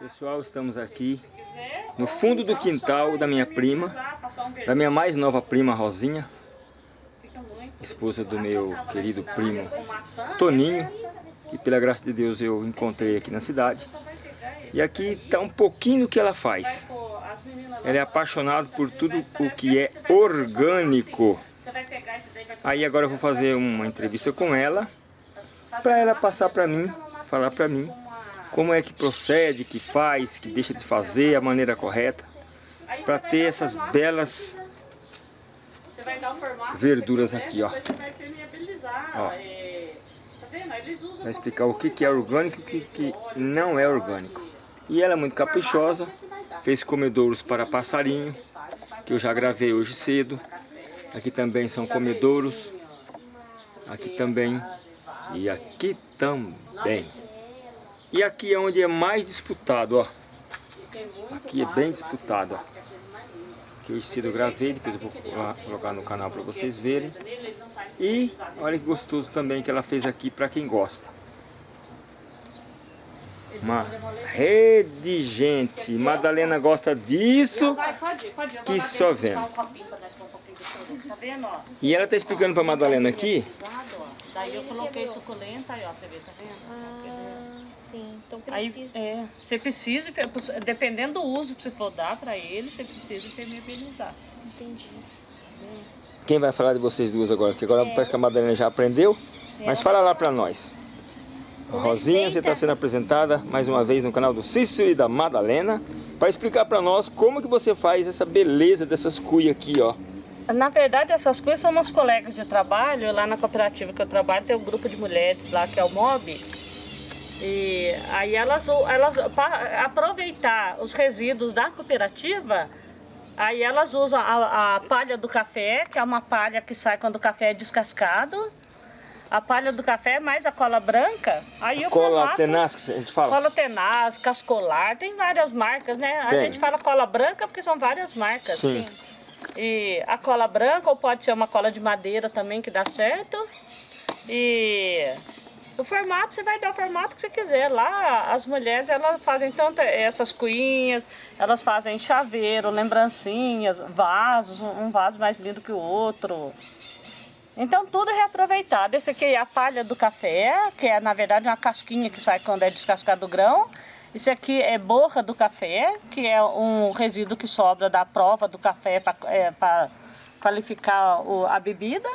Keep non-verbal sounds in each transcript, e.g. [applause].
Pessoal, estamos aqui no fundo do quintal da minha prima, da minha mais nova prima Rosinha, esposa do meu querido primo Toninho, que pela graça de Deus eu encontrei aqui na cidade. E aqui está um pouquinho do que ela faz. Ela é apaixonada por tudo o que é orgânico. Aí agora eu vou fazer uma entrevista com ela, para ela passar para mim, falar para mim como é que procede, que faz, que deixa de fazer, a maneira correta, para ter essas belas verduras aqui, ó. ó. Vai explicar o que é orgânico e o que não é orgânico. E ela é muito caprichosa, fez comedouros para passarinho, que eu já gravei hoje cedo. Aqui também são comedouros, aqui também e aqui também. E aqui é onde é mais disputado, ó. Aqui é bem disputado, ó. Que eu cedo eu gravei, depois eu vou colocar no canal para vocês verem. E olha que gostoso também que ela fez aqui para quem gosta. Uma rede, gente. Madalena gosta disso que só vendo. E ela tá explicando para Madalena aqui. Daí eu coloquei suculenta, aí ó, você vê, tá vendo? Sim, então precisa. Aí, é, você precisa, dependendo do uso que você for dar para ele, você precisa impermeabilizar. Entendi. Quem vai falar de vocês duas agora? Porque agora é. parece que a Madalena já aprendeu. É. Mas fala lá para nós. Rosinha, você está sendo apresentada mais uma vez no canal do Cícero e da Madalena para explicar para nós como que você faz essa beleza dessas cuias aqui, ó. Na verdade, essas coisas são umas colegas de trabalho, lá na cooperativa que eu trabalho, tem um grupo de mulheres lá que é o MOB, e aí elas, elas para aproveitar os resíduos da cooperativa, aí elas usam a, a, palha do café, que é uma palha que sai quando o café é descascado. A palha do café mais a cola branca. Aí a cola formato, tenaz que a gente fala? Cola tenaz, cascolar, tem várias marcas, né? Tem. A gente fala cola branca porque são várias marcas. Sim. E a cola branca, ou pode ser uma cola de madeira também que dá certo. E o formato, você vai dar o formato que você quiser. Lá, as mulheres, elas fazem tanto essas cuinhas, elas fazem chaveiro, lembrancinhas, vasos, um vaso mais lindo que o outro. Então, tudo é reaproveitado. Esse aqui é a palha do café, que é, na verdade, uma casquinha que sai quando é descascado o grão. Esse aqui é borra do café, que é um resíduo que sobra da prova do café para é, qualificar o, a bebida.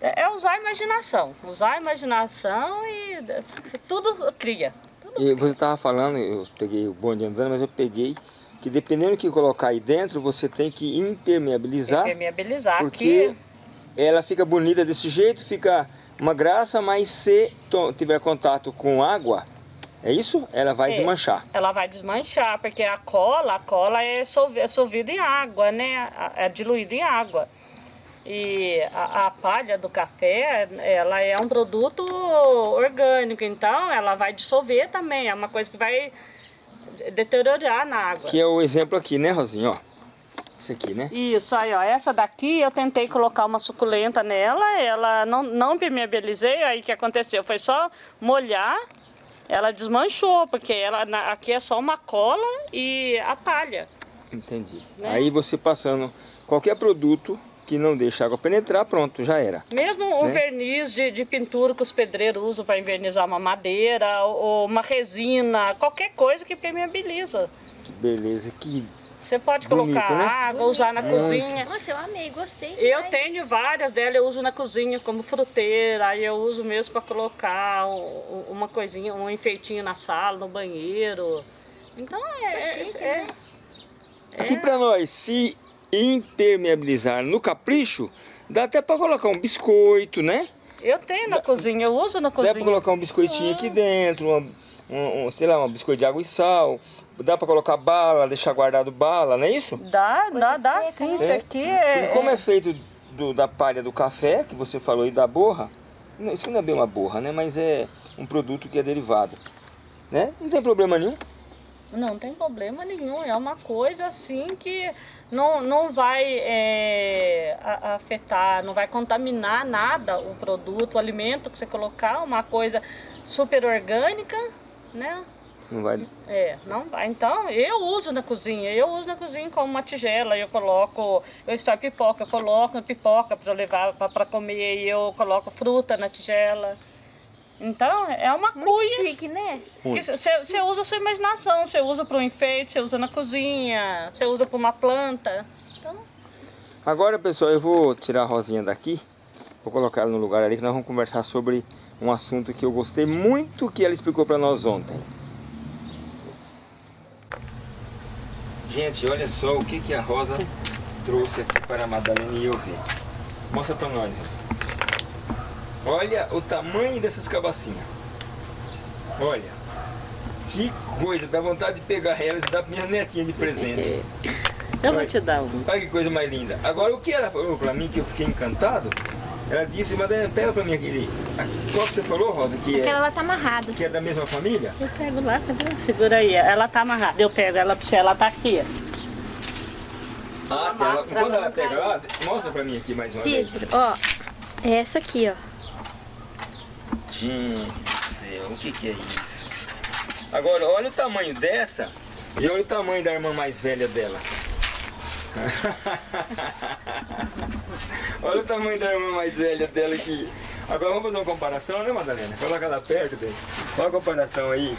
É, é usar a imaginação. Usar a imaginação e tudo cria. Tudo e você estava falando, eu peguei o bonde andando, mas eu peguei que dependendo do que colocar aí dentro, você tem que impermeabilizar. Impermeabilizar. Porque ela fica bonita desse jeito, fica uma graça, mas se tiver contato com água, é isso? Ela vai é, desmanchar. Ela vai desmanchar, porque a cola, a cola é, é solvida em água, né? É diluída em água. E a, a, palha do café, ela é um produto orgânico, então ela vai dissolver também, é uma coisa que vai deteriorar na água. Que é o exemplo aqui, né, Rosinha, ó. Esse aqui, né? Isso, aí, ó. Essa daqui eu tentei colocar uma suculenta nela, ela não, não permeabilizei, aí o que aconteceu? Foi só molhar, ela desmanchou, porque ela, aqui é só uma cola e a palha. Entendi. Né? Aí você passando qualquer produto que não deixa a água penetrar, pronto, já era. Mesmo um né? verniz de, de, pintura que os pedreiros usam para invernizar uma madeira, ou uma resina, qualquer coisa que permeabiliza. Que beleza, que você pode Bonito, colocar né? água, usar na cozinha. Nossa, eu amei, gostei. Eu tenho várias delas, eu uso na cozinha como fruteira, aí eu uso mesmo para colocar uma coisinha, um enfeitinho na sala, no banheiro. Então é... Tá chique, é, né? é, Aqui para nós, se impermeabilizar no capricho, dá até para colocar um biscoito, né? Eu tenho na dá, cozinha, eu uso na cozinha. Dá para colocar um biscoitinho Sim. aqui dentro, uma, um, um, sei lá, um biscoito de água e sal. Dá para colocar bala, deixar guardado bala, não é isso? Dá, Coisa dá, dá seca, sim. Né? Isso aqui é... Porque como é, é feito do, da palha do café, que você falou, e da borra, isso não é bem uma borra, né? Mas é um produto que é derivado, né? Não tem problema nenhum. Não tem problema nenhum, é uma coisa assim que não, não vai é, afetar, não vai contaminar nada o produto, o alimento que você colocar, uma coisa super orgânica, né? Não vai... É, não vai. Então, eu uso na cozinha. Eu uso na cozinha como uma tigela. Eu coloco, eu estouro pipoca, eu coloco pipoca para levar para comer. E eu coloco fruta na tigela. Então, é uma Muito cuia chique, né? você usa a sua imaginação. Você usa para um enfeite, você usa na cozinha, você usa para uma planta. Então, Agora, pessoal, eu vou tirar a Rosinha daqui. Vou colocar ela no lugar ali que nós vamos conversar sobre um assunto que eu gostei muito que ela explicou para nós ontem. Gente, olha só o que, que a Rosa trouxe aqui para a Madalena e eu ver. Mostra para nós, Rosa. Olha o tamanho dessas cabacinhas. Olha. Que coisa, dá vontade de pegar elas e dar para minha netinha de presente. [laughs] eu vou te dar um. Olha que coisa mais linda. Agora, o que ela falou pra mim, que eu fiquei encantado, ela disse, Madalena, pega pra mim aquele... Qual que você falou, Rosa, que Aquela é, lá tá amarrada. que é da mesma família? Eu pego lá, cadê? Segura aí. Ela tá amarrada. Eu pego ela pra você, ela tá aqui. Ah, tá. Ela, quando ela pega lá, mostra pra mim aqui mais uma vez. Cícero, ó. É essa aqui, ó. Gente do céu, o que que é isso? Agora, olha o tamanho dessa e olha o tamanho da irmã mais velha dela. [laughs] olha o tamanho da irmã mais velha dela aqui. Agora vamos fazer uma comparação, né, Madalena? Coloca ela perto, bem. Olha a comparação aí.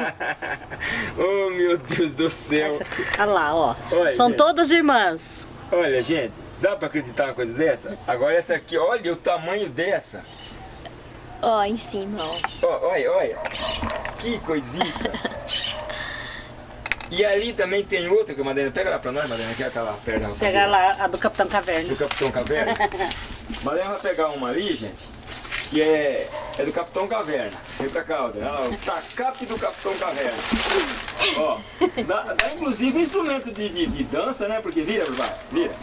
[laughs] oh, meu Deus do céu. Olha lá, ó. Olha, São gente. todas irmãs. Olha, gente, dá pra acreditar uma coisa dessa? Agora essa aqui, olha o tamanho dessa. Ó, em cima, ó. Ó, olha, olha. Que coisinha. E ali também tem outra que a Madalena, pega lá pra nós, Madalena, que é aquela Pegar vida, lá a do Capitão Caverna. do Capitão Caverna. [laughs] Madalena vai pegar uma ali, gente, que é, é do Capitão Caverna. Vem pra cá, olha lá, o tacape do Capitão Caverna. Ó, dá, dá inclusive instrumento de, de, de dança, né? Porque vira, vai, vira.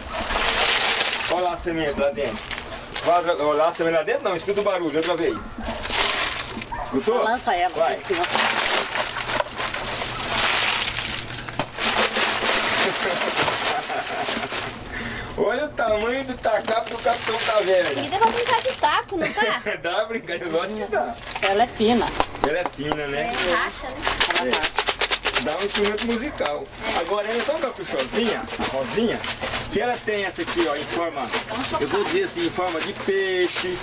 Olha lá a semente lá dentro. Vai, olha lá dentro, não, escuta o barulho, outra vez. Escutou? Lança ela Vai. aqui em cima. [laughs] Olha o tamanho do tacapo do Capitão Caverna. Querida, vai brincar de taco, não tá? [laughs] dá brincadeira, lógico que dá. Ela é fina. Ela é fina, né? É, racha, né? Ela É. Dá um instrumento musical. Agora ela é tão caprichosinha, a Rosinha, que ela tem essa aqui, ó, em forma, eu vou dizer assim, em forma de peixe.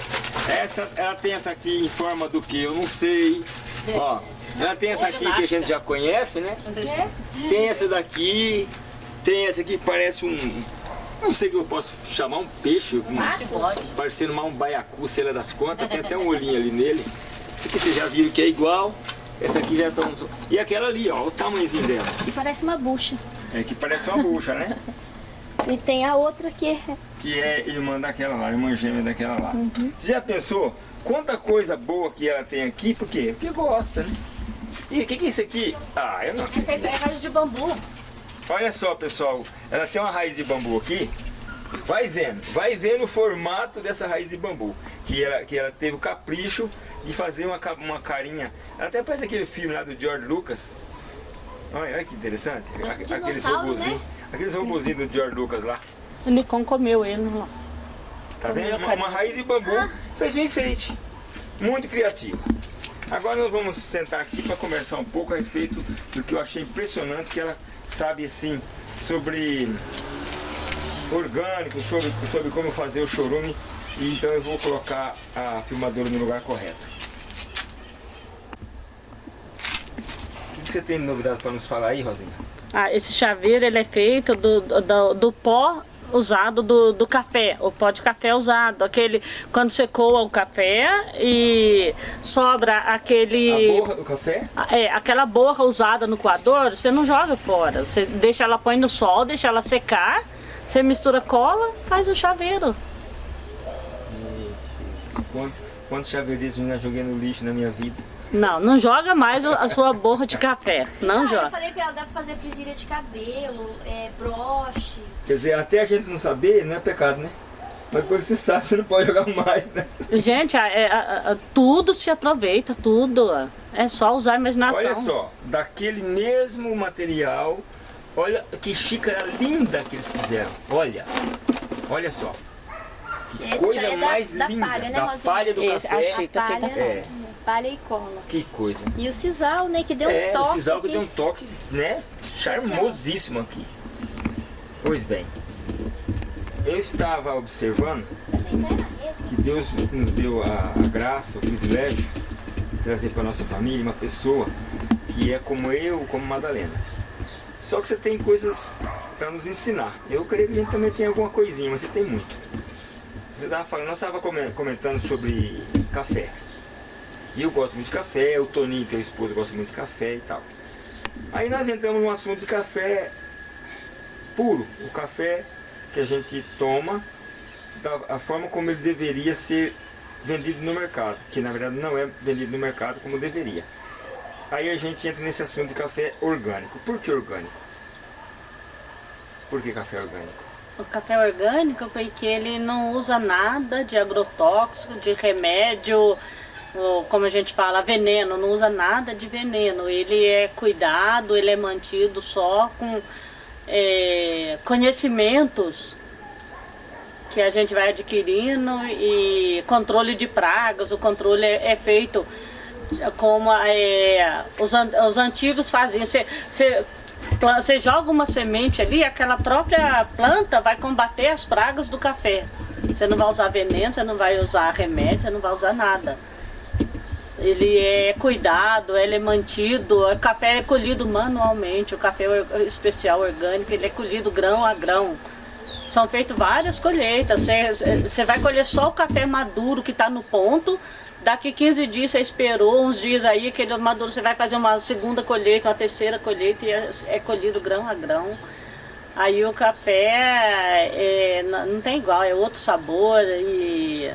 Essa, ela tem essa aqui em forma do que? Eu não sei. Ó, ela tem essa aqui que a gente já conhece, né? Tem essa daqui, tem essa aqui que parece um, não sei o que eu posso chamar, um peixe, um, parecendo mais um baiacu, sei lá das contas, tem até um olhinho ali nele. Essa aqui vocês já viram que é igual, essa aqui já estão... E aquela ali, ó, o tamanhozinho dela. E parece uma bucha. É que parece uma bucha, né? [laughs] E tem a outra que é... Que é irmã daquela lá, irmã gêmea daquela lá. Você já pensou quanta coisa boa que ela tem aqui? Por quê? Porque gosta, né? E o que, que é isso aqui? Ah, eu não É feito é raiz de bambu. Olha só, pessoal, ela tem uma raiz de bambu aqui. Vai vendo, vai vendo o formato dessa raiz de bambu. Que ela, que ela teve o capricho de fazer uma, uma carinha. Ela até parece aquele filme lá do George Lucas. Olha, olha que interessante. Parece Aqu- Aqueles dinossauro, robozinhos. né? Aqueles robozinhos do George Lucas lá. O Nikon comeu ele. não. Tá Comeu vendo? Uma, uma raiz de bambu fez um enfeite. Muito criativo. Agora nós vamos sentar aqui para conversar um pouco a respeito do que eu achei impressionante, que ela sabe assim sobre orgânico, sobre, sobre como fazer o chorume. E então eu vou colocar a filmadora no lugar correto. O que você tem de novidade para nos falar aí, Rosinha? Ah, esse chaveiro ele é feito do, do, do pó usado do, do café, o pó de café usado, aquele quando você coa o café e sobra aquele A borra do café? é, aquela borra usada no coador, você não joga fora, você deixa ela põe no sol, deixa ela secar, você mistura cola, faz o chaveiro. Quanto, quantos chaveirinhos eu já joguei no lixo na minha vida? Não, não joga mais a sua borra de café, não Ah, eu joga. falei pra ela, dá pra fazer presilha de cabelo, é, broche. Quer dizer, até a gente não saber não é pecado, né? Mas depois que você sabe, você não pode jogar mais, né? Gente, a- é- a- a- tudo se aproveita, tudo. É só usar a imaginação. Olha só, daquele mesmo material, olha que xícara linda que eles fizeram. Olha, olha só. Que Esse coisa é da- mais da linda. palha, né, da Rosinha? palha do Esse, a café. xícara Palha. feita É. palha e cola. Que coisa. E o sisal, né, que deu é, um toque o sisal que deu um toque, né, charmosíssimo aqui. Pois bem, eu estava observando que Deus nos deu a, a graça, o privilégio de trazer para nossa família uma pessoa que é como eu, como Madalena. Só que você tem coisas para nos ensinar. Eu creio que a gente também tem alguma coisinha, mas você tem muito. Você estava falando, nós estávamos comentando sobre café. E eu gosto muito de café, o Toninho, teu esposo, gosta muito de café e tal. Aí nós entramos num assunto de café puro, o café que a gente toma, da forma como ele deveria ser vendido no mercado, que na verdade não é vendido no mercado como deveria. Aí a gente entra nesse assunto de café orgânico. Por que orgânico? Por que café orgânico? O café orgânico porque ele não usa nada de agrotóxico, de remédio, como a gente fala, veneno, não usa nada de veneno. Ele é cuidado, ele é mantido só com é, conhecimentos que a gente vai adquirindo e controle de pragas, o controle é, é feito como é, os, os antigos faziam. Você joga uma semente ali, aquela própria planta vai combater as pragas do café. Você não vai usar veneno, você não vai usar remédio, você não vai usar nada. Ele é cuidado, ele é mantido, o café é colhido manualmente, o café especial orgânico, ele é colhido grão a grão. São feitas várias colheitas, você, vai colher só o café maduro que está no ponto, daqui 15 dias você esperou, uns dias aí, aquele maduro, você vai fazer uma segunda colheita, uma terceira colheita e é, é colhido grão a grão. Aí o café é, não tem igual, é outro sabor e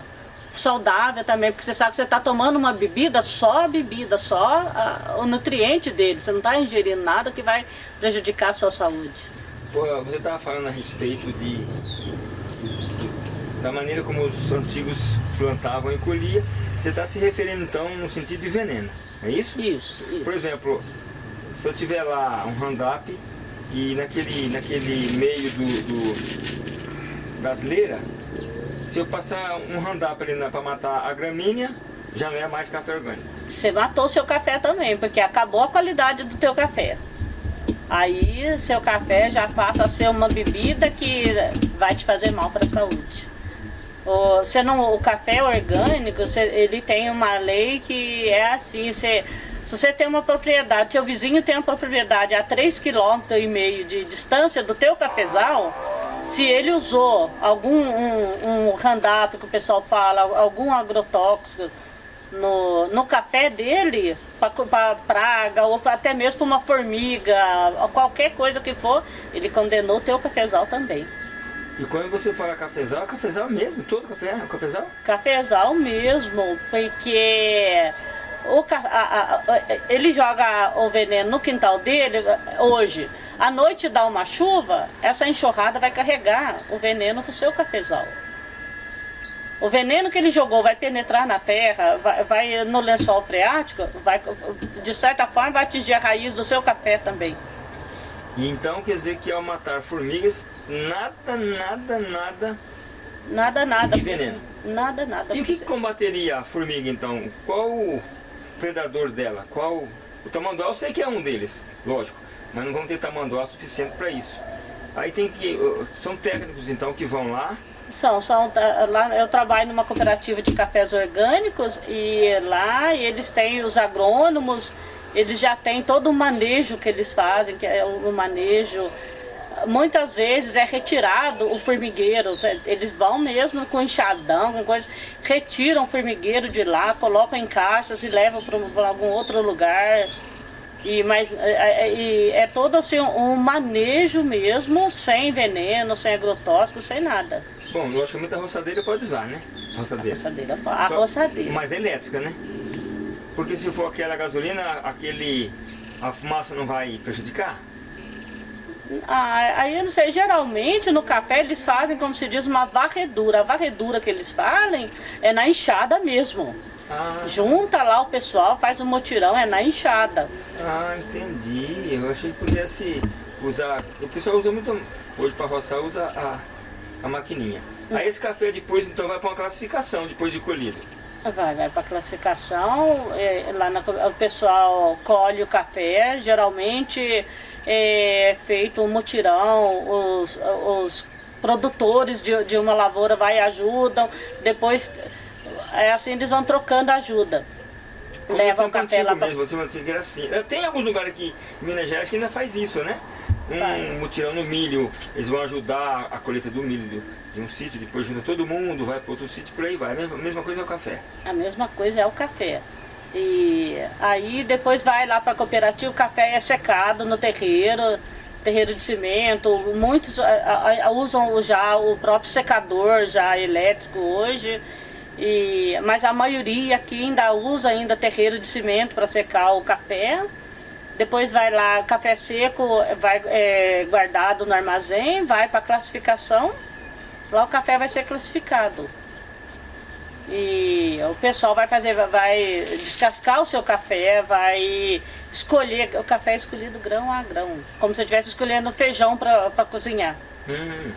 saudável também, porque você sabe que você está tomando uma bebida, só a bebida, só a- o nutriente dele, você não está ingerindo nada que vai prejudicar a sua saúde. Pô, você estava falando a respeito de da maneira como os antigos plantavam e colhiam. Você está se referindo então no sentido de veneno, é isso? Isso, isso. Por exemplo, se eu tiver lá um roundup e naquele, naquele meio do, do das leiras, se eu passar um roundup ali para matar a gramínea, já não é mais café orgânico. Você matou seu café também, porque acabou a qualidade do teu café. Aí seu café já passa a ser uma bebida que vai te fazer mal para a saúde. O, você não, o café orgânico, você- ele tem uma lei que é assim, você, se você tem uma propriedade, seu vizinho tem uma propriedade a 3,5 km de distância do teu cafezal, se ele usou algum um, um Roundup que o pessoal fala, algum agrotóxico no, no café dele, para praga ou pra- até mesmo para uma formiga, qualquer coisa que for, ele condenou o teu cafezal também. E quando você fala cafezal, é cafezal mesmo? Todo café é cafezal? Cafezal mesmo, porque o, a- a- a- ele joga o veneno no quintal dele hoje. À noite dá uma chuva, essa enxurrada vai carregar o veneno pro seu cafezal. O veneno que ele jogou vai penetrar na terra, vai, vai no lençol freático, vai, de certa forma vai atingir a raiz do seu café também. Então quer dizer que ao matar formigas, nada, nada, nada. Nada, nada. De veneno. Nada, nada. E o que combateria a formiga então? Qual o predador dela? Qual. O tamanduá eu sei que é um deles, lógico. Mas não vamos ter tamanduá suficiente para isso. Aí tem que. São técnicos então que vão lá. São, são, tá, lá eu trabalho numa cooperativa de cafés orgânicos e lá eles têm os agrônomos, eles já têm todo o manejo que eles fazem, que é o manejo. Muitas vezes é retirado o formigueiro, eles vão mesmo com enxadão, com coisa, retiram o formigueiro de lá, colocam em caixas e levam para algum outro lugar. E, mas, é, é- e é todo assim um manejo mesmo, sem veneno, sem agrotóxico, sem nada. Bom, logicamente a roçadeira pode usar, né? Roçadeira. Roçadeira, a Só- roçadeira. Mas é elétrica, né? Porque se for aquela gasolina, aquele. a fumaça não vai prejudicar? Ah, aí eu não sei, geralmente no café eles fazem, como se diz, uma varredura. A varredura que eles fazem é na enxada mesmo. Ah, Junta lá o pessoal, faz um motirão, é na enxada. ah, entendi. Eu achei que pudesse usar. O pessoal usa muito. Hoje para roçar usa a, a maquininha. Aí esse café depois então vai para uma classificação depois de colhido. Vai, vai para classificação, é, lá na, o pessoal colhe o café, geralmente é feito um mutirão, os, os produtores de, de uma lavoura vai e ajudam, depois é assim eles vão trocando ajuda. Como Leva o café lá pra... mesmo, antigo era assim. Tem alguns lugares aqui em Minas Gerais que ainda faz isso, né? Um faz. mutirão no milho, eles vão ajudar a colheita do milho de um sítio, depois junta todo mundo, vai para outro sítio, por aí vai. A mesma, a mesma coisa é o café. A mesma coisa é o café. E aí depois vai lá para a cooperativa, o café é secado no terreiro, terreiro de cimento. Muitos usam já o próprio secador já elétrico hoje. E, mas a maioria aqui ainda usa ainda terreiro de cimento para secar o café. Depois vai lá, café seco vai é, guardado no armazém, vai para classificação Lá o café vai ser classificado. E o pessoal vai fazer, vai descascar o seu café, vai escolher, o café é escolhido grão a grão, como se estivesse escolhendo feijão para cozinhar. Hum.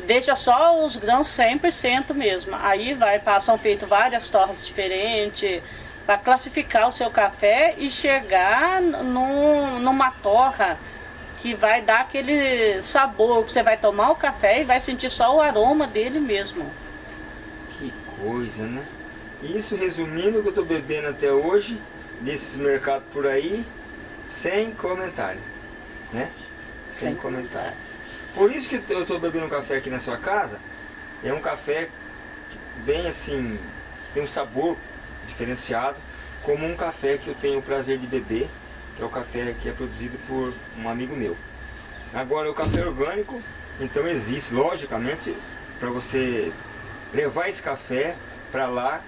Deixa só os grãos 100% mesmo, aí vai, são feitas várias torres diferentes, para classificar o seu café e chegar num, numa torra que vai dar aquele sabor, que você vai tomar o café e vai sentir só o aroma dele mesmo. Coisa, né? Isso resumindo o que eu estou bebendo até hoje, desses mercados por aí, sem comentário, né? Sem, sem comentário. comentário. Por isso que eu estou bebendo um café aqui na sua casa, é um café bem assim, tem um sabor diferenciado, como um café que eu tenho o prazer de beber, que é o café que é produzido por um amigo meu. Agora, o café orgânico, então existe, logicamente, para você levar esse café para lá,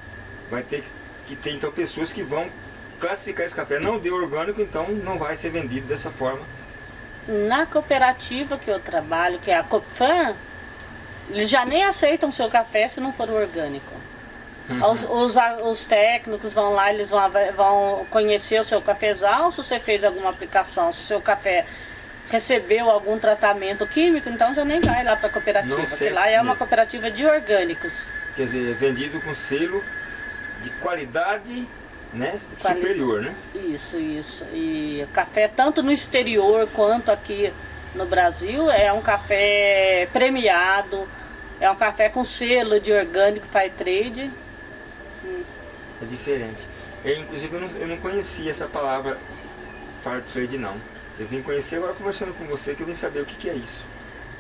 vai ter que ter então pessoas que vão classificar esse café. Não deu orgânico, então não vai ser vendido dessa forma. Na cooperativa que eu trabalho, que é a Copfan, eles já nem aceitam seu café se não for orgânico. Uhum. Os, os, os, técnicos vão lá, eles vão, vão conhecer o seu cafezal, se você fez alguma aplicação, se o seu café recebeu algum tratamento químico, então já nem vai lá para a cooperativa, porque lá é mesmo. uma cooperativa de orgânicos. Quer dizer, vendido com selo de qualidade né, superior, né? Isso, isso. E o café, tanto no exterior quanto aqui no Brasil, é um café premiado, é um café com selo de orgânico Fair Trade, é diferente. Eu, inclusive eu não, eu não conhecia essa palavra Fair Trade não. Eu vim conhecer agora conversando com você que eu vim saber o que, que é isso.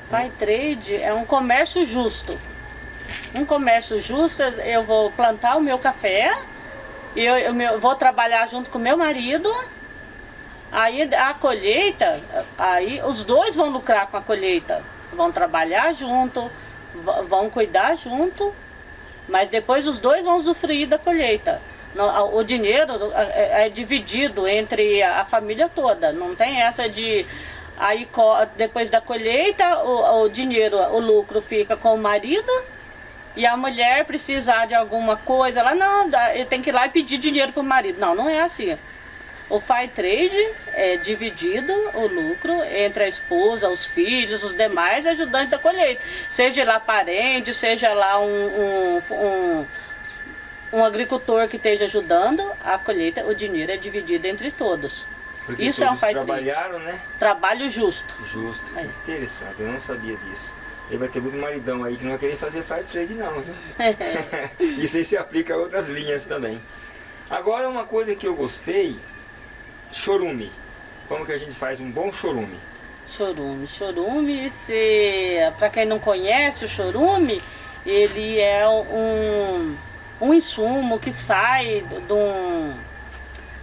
Fair Trade é um comércio justo. Um comércio justo, eu vou plantar o meu café, eu, eu, eu vou trabalhar junto com meu marido, aí a colheita, aí os dois vão lucrar com a colheita. Vão trabalhar junto, vão cuidar junto mas depois os dois vão usufruir da colheita. O dinheiro é, é dividido entre a família toda, não tem essa de... Aí depois da colheita o, o dinheiro, o lucro fica com o marido e a mulher precisar de alguma coisa, ela não, tem que ir lá e pedir dinheiro para o marido. Não, não é assim. O Fire Trade é dividido o lucro entre a esposa, os filhos, os demais ajudantes da colheita. Seja lá parente, seja lá um, um, um, um agricultor que esteja ajudando a colheita, o dinheiro é dividido entre todos. Porque Isso é um Fire trabalharam, Trade. né? Trabalho justo. Justo, é. interessante, eu não sabia disso. Ele vai ter muito maridão aí que não vai querer fazer fire trade não, viu? [laughs] [laughs] Isso aí se aplica a outras linhas também. Agora uma coisa que eu gostei chorume. Como que a gente faz um bom chorume? Chorume. Chorume, para quem não conhece o chorume, ele é um, um insumo que sai de um...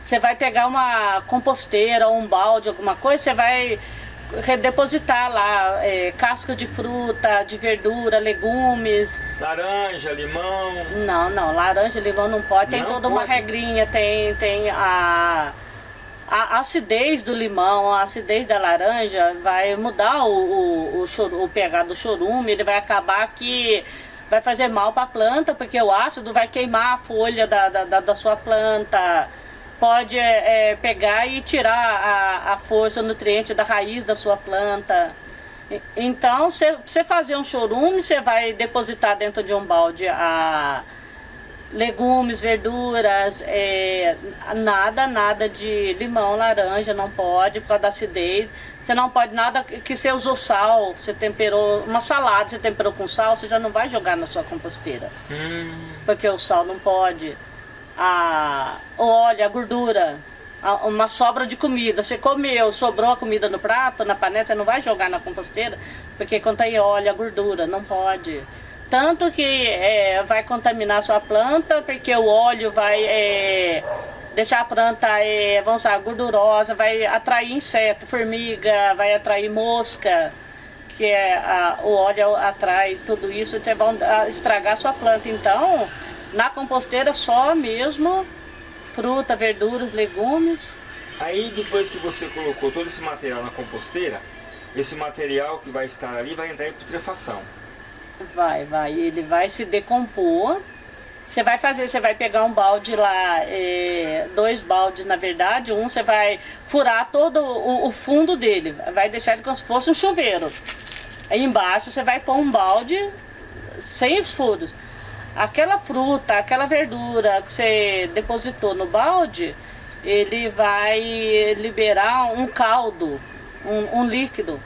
Você vai pegar uma composteira ou um balde, alguma coisa, você vai redepositar lá é, casca de fruta, de verdura, legumes. Laranja, limão? Não, não, laranja, limão não pode. Tem não toda pode. uma regrinha, tem, tem a a acidez do limão, a acidez da laranja vai mudar o, o, o, o pH do chorume, ele vai acabar que vai fazer mal para a planta, porque o ácido vai queimar a folha da, da, da sua planta, pode é, pegar e tirar a, a força, nutriente da raiz da sua planta. Então, você fazer um chorume, você vai depositar dentro de um balde a legumes, verduras, é, nada, nada de limão, laranja, não pode por causa da acidez. Você não pode nada que você usou sal, você temperou, uma salada você temperou com sal, você já não vai jogar na sua composteira. Hum. Porque o sal não pode. A, o óleo, a gordura, a, uma sobra de comida, você comeu, sobrou a comida no prato, na panela, você não vai jogar na composteira, porque contém óleo, a gordura, não pode. Tanto que é, vai contaminar sua planta, porque o óleo vai é, deixar a planta, é, vamos usar, gordurosa, vai atrair inseto, formiga, vai atrair mosca, que é, a, o óleo atrai tudo isso, então vão estragar a sua planta. Então, na composteira só mesmo, fruta, verduras, legumes. Aí depois que você colocou todo esse material na composteira, esse material que vai estar ali vai entrar em putrefação. Vai, vai. Ele vai se decompor. Você vai fazer, você vai pegar um balde lá, é, dois baldes na verdade, um você vai furar todo o, o, fundo dele, vai deixar ele como se fosse um chuveiro. Aí embaixo você vai pôr um balde sem os furos. Aquela fruta, aquela verdura que você depositou no balde, ele vai liberar um caldo, um, um líquido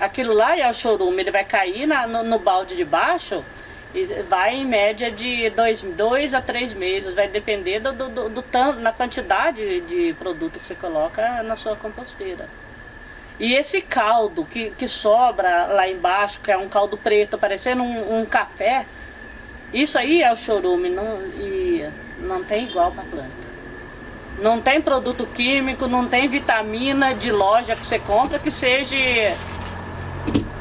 Aquilo lá é o chorume, ele vai cair na, no, no, balde de baixo e vai em média de dois, dois a três meses, vai depender do, do, do, tanto, na quantidade de produto que você coloca na sua composteira. E esse caldo que, que sobra lá embaixo, que é um caldo preto, parecendo um, um café, isso aí é o chorume não, e não tem igual para planta. Não tem produto químico, não tem vitamina de loja que você compra que seja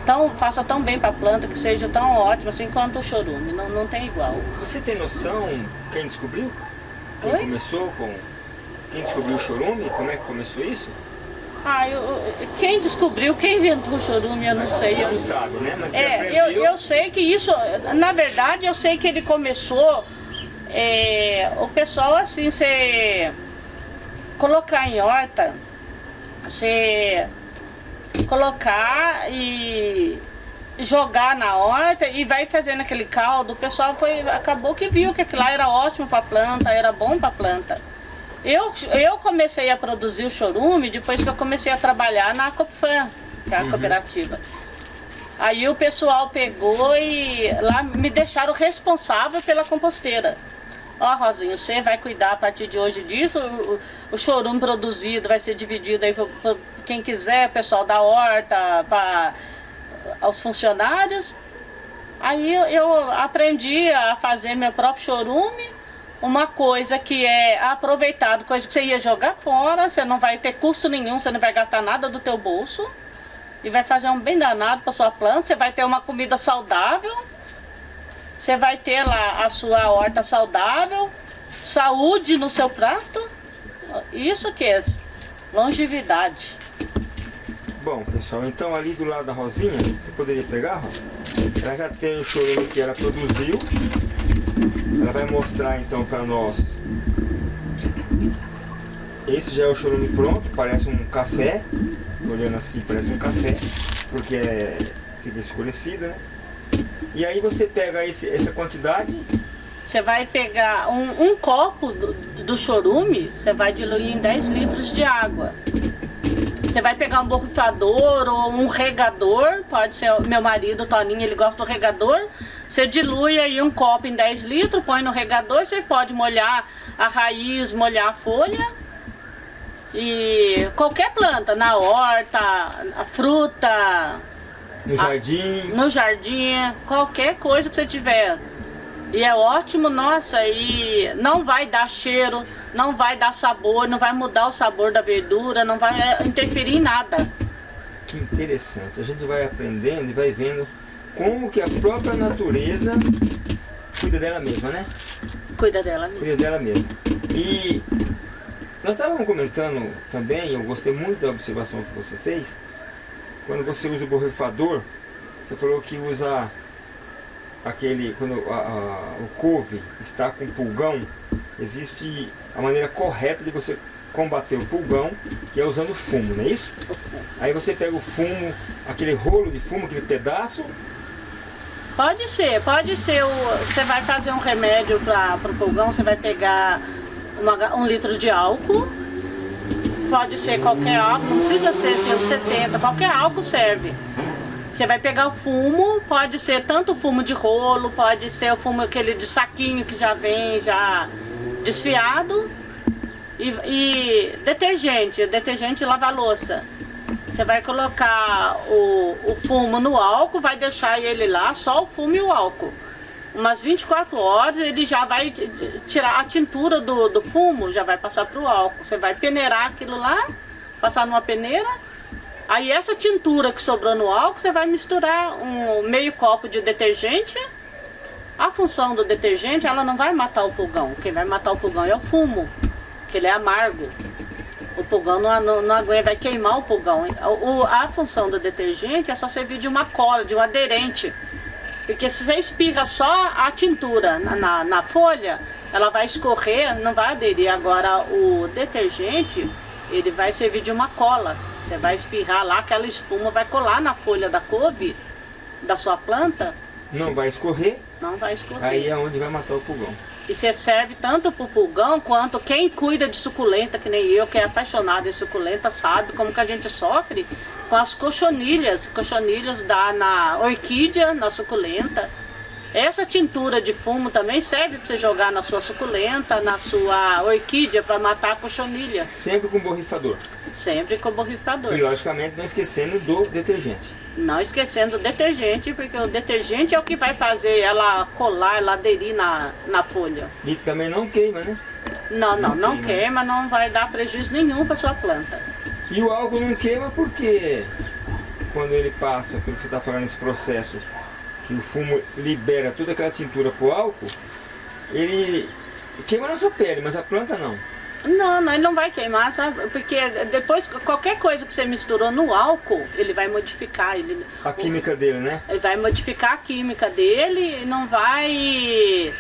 tão, faça tão bem para a planta, que seja tão ótimo assim quanto o chorume, não, não tem igual. Você tem noção quem descobriu? Quem Oi? começou com... Quem descobriu o chorume? Como é que começou isso? Ah, eu, quem descobriu, quem inventou o chorume, eu não Mas sei. Não sabe, né? Mas é, eu, eu sei que isso, na verdade, eu sei que ele começou, é, o pessoal assim, você colocar em horta, você colocar e jogar na horta e vai fazendo aquele caldo. O pessoal foi, acabou que viu que aquilo lá era ótimo para a planta, era bom para a planta. Eu, eu comecei a produzir o chorume depois que eu comecei a trabalhar na Copfan, que é a uhum. cooperativa. Aí o pessoal pegou e lá me deixaram responsável pela composteira. Ó, Rosinho, você vai cuidar a partir de hoje disso, o, o chorume produzido vai ser dividido aí para quem quiser, pessoal da horta, para aos funcionários. Aí eu aprendi a fazer meu próprio chorume, uma coisa que é aproveitado, coisa que você ia jogar fora, você não vai ter custo nenhum, você não vai gastar nada do teu bolso. E vai fazer um bem danado para sua planta, você vai ter uma comida saudável você vai ter lá a sua horta saudável, saúde no seu prato. Isso que é longevidade. Bom, pessoal, então ali do lado da Rosinha, você poderia pegar, Rosa? Ela já tem o chorume que ela produziu. Ela vai mostrar então para nós. Esse já é o chorume pronto, parece um café. Olhando assim, parece um café, porque é, fica escurecido, né? E aí você pega esse, essa quantidade... Você vai pegar um, um copo do, do chorume, você vai diluir em 10 litros de água. Você vai pegar um borrifador ou um regador, pode ser meu marido, Toninho, ele gosta do regador. Você dilui aí um copo em 10 litros, põe no regador, você pode molhar a raiz, molhar a folha. E qualquer planta, na horta, a fruta, no jardim? no jardim, qualquer coisa que você tiver. E é ótimo, nossa, e não vai dar cheiro, não vai dar sabor, não vai mudar o sabor da verdura, não vai interferir em nada. Que interessante, a gente vai aprendendo e vai vendo como que a própria natureza cuida dela mesma, né? Cuida dela mesma. Cuida dela mesma. E nós estávamos comentando também, eu gostei muito da observação que você fez, quando você usa o borrifador, você falou que usa aquele, quando a, a, o couve está com pulgão, existe a maneira correta de você combater o pulgão, que é usando fumo, não é isso? Aí você pega o fumo, aquele rolo de fumo, aquele pedaço, Pode ser, pode ser. O, você vai fazer um remédio para o pulgão, você vai pegar uma, um litro de álcool. Pode ser qualquer álcool, não precisa ser assim, os 70, qualquer álcool serve. Você vai pegar o fumo, pode ser tanto fumo de rolo, pode ser o fumo aquele de saquinho que já vem já desfiado. E, e detergente, detergente lava louça. Você vai colocar o, o fumo no álcool, vai deixar ele lá, só o fumo e o álcool. Umas 24 horas ele já vai tirar a tintura do, do fumo, já vai passar para o álcool. Você vai peneirar aquilo lá, passar numa peneira. Aí essa tintura que sobrou no álcool, você vai misturar um meio copo de detergente. A função do detergente, ela não vai matar o pulgão. Quem vai matar o pulgão é o fumo, que ele é amargo. O pulgão não, não, não aguenta, vai queimar o pulgão. O, a função do detergente é só servir de uma cola, de um aderente. Porque se você espirra só a tintura na, na, na folha, ela vai escorrer, não vai aderir. Agora o detergente, ele vai servir de uma cola. Você vai espirrar lá, aquela espuma vai colar na folha da couve, da sua planta. Não vai escorrer? Não vai escorrer. Aí é onde vai matar o pulgão. E você serve tanto para o pulgão quanto quem cuida de suculenta, que nem eu, que é apaixonado em suculenta, sabe como que a gente sofre com as cochonilhas. Cochonilhas dá na orquídea, na suculenta. Essa tintura de fumo também serve para você jogar na sua suculenta, na sua orquídea, para matar a cochonilha. Sempre com borrifador? Sempre com borrifador. E logicamente não esquecendo do detergente. Não esquecendo o detergente, porque o detergente é o que vai fazer ela colar, ela aderir na, na folha. E também não queima, né? Não, não, não, não queima. queima, não vai dar prejuízo nenhum para sua planta. E o álcool não queima porque quando ele passa, pelo que você está falando, esse processo que o fumo libera toda aquela tintura pro álcool, ele queima na sua pele, mas a planta não. Não, não, ele não vai queimar, sabe? Porque depois, qualquer coisa que você misturou no álcool, ele vai modificar. Ele, a química o, dele, né? Ele vai modificar a química dele e não vai...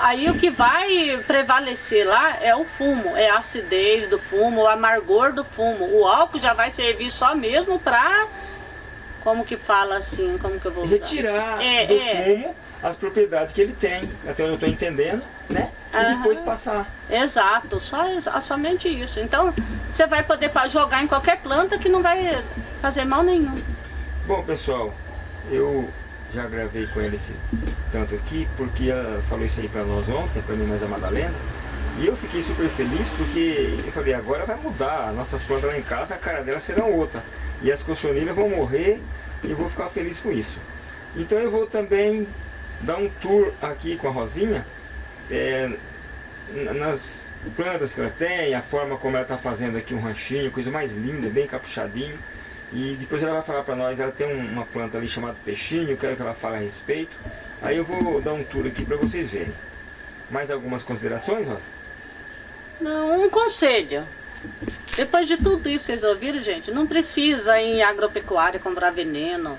Aí o que vai prevalecer lá é o fumo, é a acidez do fumo, o amargor do fumo. O álcool já vai servir só mesmo para como que fala assim, como que eu vou usar? Retirar é, do é. fumo as propriedades que ele tem, até onde eu estou entendendo, né? E depois passar. Exato, só, somente isso. Então, você vai poder jogar em qualquer planta que não vai fazer mal nenhum. Bom, pessoal, eu já gravei com ele esse tanto aqui, porque ela falou isso aí para nós ontem, para mim mais a Madalena. E eu fiquei super feliz porque eu falei, agora vai mudar, nossas plantas lá em casa, a cara delas serão outra. E as cochonilhas vão morrer e eu vou ficar feliz com isso. Então eu vou também dar um tour aqui com a Rosinha, é, nas plantas que ela tem, a forma como ela está fazendo aqui um ranchinho, coisa mais linda, bem capuchadinho. E depois ela vai falar para nós, ela tem uma planta ali chamada peixinho, quero que ela fale a respeito. Aí eu vou dar um tour aqui para vocês verem. Mais algumas considerações, Rosa? Não, um conselho. Depois de tudo isso, vocês ouviram, gente? Não precisa em agropecuária comprar veneno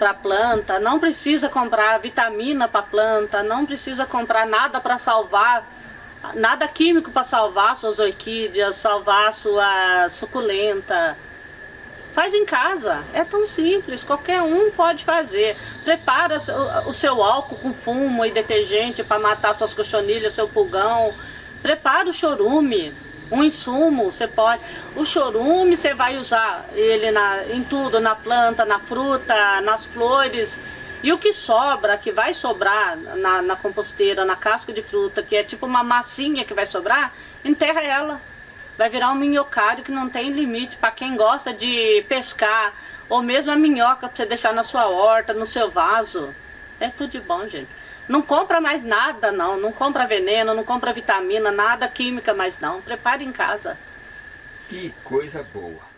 para planta, não precisa comprar vitamina para planta, não precisa comprar nada para salvar, nada químico para salvar suas orquídeas, salvar sua suculenta. Faz em casa, é tão simples, qualquer um pode fazer. Prepara o seu álcool com fumo e detergente para matar suas cochonilhas, seu pulgão. Prepara o chorume, um insumo, você pode... O chorume você vai usar ele na, em tudo, na planta, na fruta, nas flores. E o que sobra, que vai sobrar na, na composteira, na casca de fruta, que é tipo uma massinha que vai sobrar, enterra ela vai virar um minhocário que não tem limite para quem gosta de pescar, ou mesmo a minhoca para você deixar na sua horta, no seu vaso. É tudo de bom, gente. Não compra mais nada, não. Não compra veneno, não compra vitamina, nada química mais não. Prepare em casa. Que coisa boa.